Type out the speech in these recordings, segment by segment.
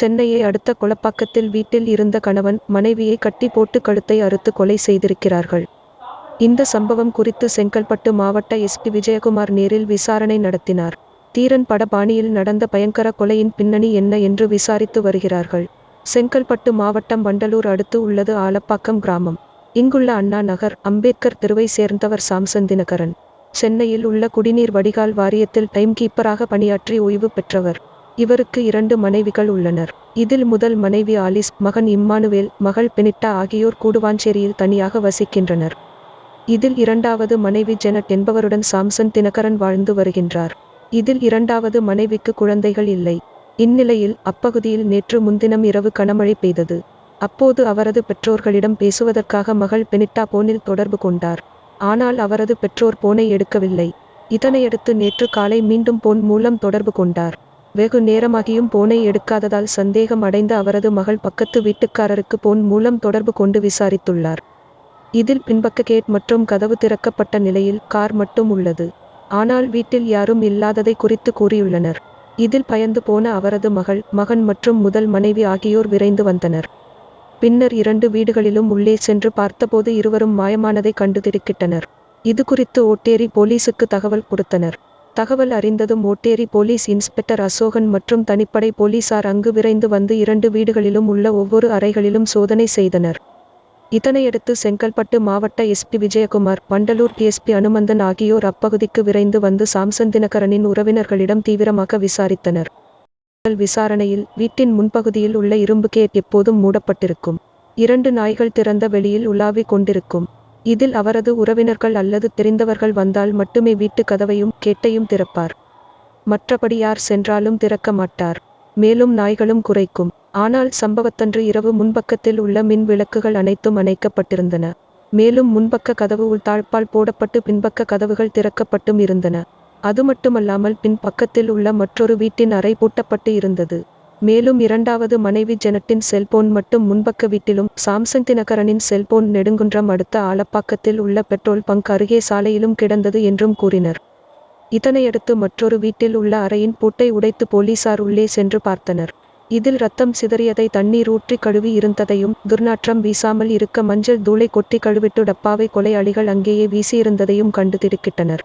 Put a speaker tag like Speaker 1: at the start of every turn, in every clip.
Speaker 1: சென்னையை அடுத்த கொலப்பாக்கத்தில் வீட்டில் இருந்த கணவன் மனைவியை கட்டி போட்டு கழுத்தை அறுத்து கொலை செய்திருக்கிறார்கள். இந்த சம்பவம் குறித்து செங்கல்பட்டு மாவட்ட எஸ்பி விஜயகுமார் நேரில் விசாரணை நடத்தினார். தீரன் பட பாணியில் நடந்த பயங்கர கொலையின் பின்னணி என்ன என்று விசாரித்து வருகிறார்கள். செங்கல்பட்டு மாவட்டம் வண்டலூர் அடுத்து உள்ளது ஆலப்பாக்கம் கிராமம். இங்குள்ள அண்ணா நகர் அம்பேத்கர் தெருவை சேர்ந்தவர் சாம்சன் தினகரன். சென்னையில் உள்ள குடிநீர் வடிகால் வாரியத்தில் டைம் கீப்பராக பணியாற்றி ஓய்வு பெற்றவர். இவருக்கு இரண்டு மனைவிகள் உள்ளனர். இதில் முதல் மனைவி ஆலிஸ் மகன் இம்மானுவேல் மகள் பெனிட்டா ஆகியோர் கூடுவாஞ்சேரியில் தனியாக வசிக்கின்றனர். இதில் இரண்டாவது மனைவி ஜெனட் என்பவருடன் சாம்சன் தினகரன் வாழ்ந்து வருகின்றார். இதில் இரண்டாவது மனைவிக்கு குழந்தைகள் இல்லை. இந்நிலையில் அப்பகுதியில் நேற்று முன்தினம் இரவு கனமழை பெய்தது. அப்போது அவரது பெற்றோர்களிடம் பேசுவதற்காக மகள் பெனிட்டா போனில் தொடர்பு கொண்டார். ஆனால் அவரது பெற்றோர் போனை எடுக்கவில்லை. இதனையடுத்து நேற்று காலை மீண்டும் போன் மூலம் தொடர்பு கொண்டார். வெகு நேரமாகியும் போனை எடுக்காததால் சந்தேகம் அடைந்த அவரது மகள் பக்கத்து வீட்டுக்காரருக்கு போன் மூலம் தொடர்பு கொண்டு விசாரித்துள்ளார். இதில் பின்பக்க கேட் மற்றும் கதவு திறக்கப்பட்ட நிலையில் கார் மட்டும் உள்ளது. ஆனால் வீட்டில் யாரும் இல்லாததை குறித்து கூறியுள்ளனர். இதில் பயந்து போன அவரது மகள் மகன் மற்றும் முதல் மனைவி ஆகியோர் விரைந்து வந்தனர். பின்னர் இரண்டு வீடுகளிலும் உள்ளே சென்று பார்த்தபோது இருவரும் மாயமானதை கண்டு திடுக்கிட்டனர். இது குறித்து ஓட்டேரி போலீசுக்கு தகவல் கொடுத்தனர். தகவல் அறிந்ததும் ஓட்டேரி போலீஸ் இன்ஸ்பெக்டர் அசோகன் மற்றும் தனிப்படை போலீசார் அங்கு விரைந்து வந்து இரண்டு வீடுகளிலும் உள்ள ஒவ்வொரு அறைகளிலும் சோதனை செய்தனர். இதனையடுத்து செங்கல்பட்டு மாவட்ட எஸ்பி விஜயகுமார் வண்டலூர் டிஎஸ்பி அனுமந்தன் ஆகியோர் அப்பகுதிக்கு விரைந்து வந்து சாம்சன் தினகரனின் உறவினர்களிடம் தீவிரமாக விசாரித்தனர். விசாரணையில் வீட்டின் முன்பகுதியில் உள்ள இரும்பு கேட் எப்போதும் மூடப்பட்டிருக்கும். இரண்டு நாய்கள் திறந்த வெளியில் உலாவிக் கொண்டிருக்கும். இதில் அவரது உறவினர்கள் அல்லது தெரிந்தவர்கள் வந்தால் மட்டுமே வீட்டு கதவையும் கேட்டையும் திறப்பார். மற்றபடி யார் சென்றாலும் திறக்க மாட்டார். மேலும் நாய்களும் குறைக்கும். ஆனால் சம்பவத்தன்று இரவு முன்பக்கத்தில் உள்ள மின் விளக்குகள் அனைத்தும் அணைக்கப்பட்டிருந்தன. மேலும் முன்பக்க கதவு உள்தாழ்ப்பால் போடப்பட்டு பின்பக்க கதவுகள் திறக்கப்பட்டும் இருந்தன. அது மட்டுமல்லாமல் பின்பக்கத்தில் உள்ள மற்றொரு வீட்டின் அறை பூட்டப்பட்டு இருந்தது. மேலும் இரண்டாவது மனைவி ஜெனட்டின் செல்போன் மட்டும் முன்பக்க வீட்டிலும் சாம்சங் தினகரனின் செல்போன் நெடுங்குன்றம் அடுத்த ஆலப்பாக்கத்தில் உள்ள பெட்ரோல் பங்க் அருகே சாலையிலும் கிடந்தது என்றும் கூறினர். இதனையடுத்து மற்றொரு வீட்டில் உள்ள அறையின் பூட்டை உடைத்து போலீசார் உள்ளே சென்று பார்த்தனர். இதில் ரத்தம் சிதறியதை தண்ணீர் ஊற்றி கழுவி இருந்ததையும் துர்நாற்றம் வீசாமல் இருக்க மஞ்சள் தூளை கொட்டி கழுவிட்டு டப்பாவை கொலையாளிகள் அங்கேயே வீசியிருந்ததையும் கண்டு திடுக்கிட்டனர்.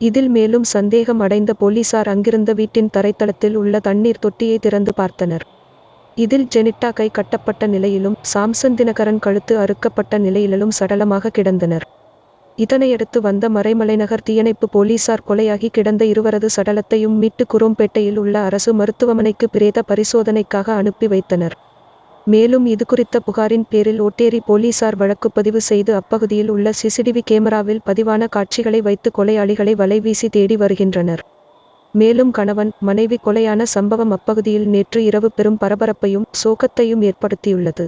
Speaker 1: இதில் மேலும் சந்தேகம் அடைந்த போலீசார் அங்கிருந்த வீட்டின் தரைத்தளத்தில் உள்ள தண்ணீர் தொட்டியை திறந்து பார்த்தனர். இதில் ஜெனிட்டா கை கட்டப்பட்ட நிலையிலும் சாம்சன் தினகரன் கழுத்து அறுக்கப்பட்ட நிலையிலும் சடலமாக கிடந்தனர். இதனையடுத்து வந்த மறைமலைநகர் தீயணைப்பு போலீசார் கொலையாகி கிடந்த இருவரது சடலத்தையும் மீட்டு குரோம்பேட்டையில் உள்ள அரசு மருத்துவமனைக்கு பிரேத பரிசோதனைக்காக அனுப்பி வைத்தனர். மேலும் இதுகுறித்த புகாரின் பேரில் ஓட்டேரி போலீசார் வழக்குப்பதிவு செய்து அப்பகுதியில் உள்ள சிசிடிவி கேமராவில் பதிவான காட்சிகளை வைத்து கொலையாளிகளை வலைவீசி தேடி வருகின்றனர். மேலும் கணவன் மனைவி கொலையான சம்பவம் அப்பகுதியில் நேற்று இரவு பெரும் பரபரப்பையும் சோகத்தையும் ஏற்படுத்தியுள்ளது.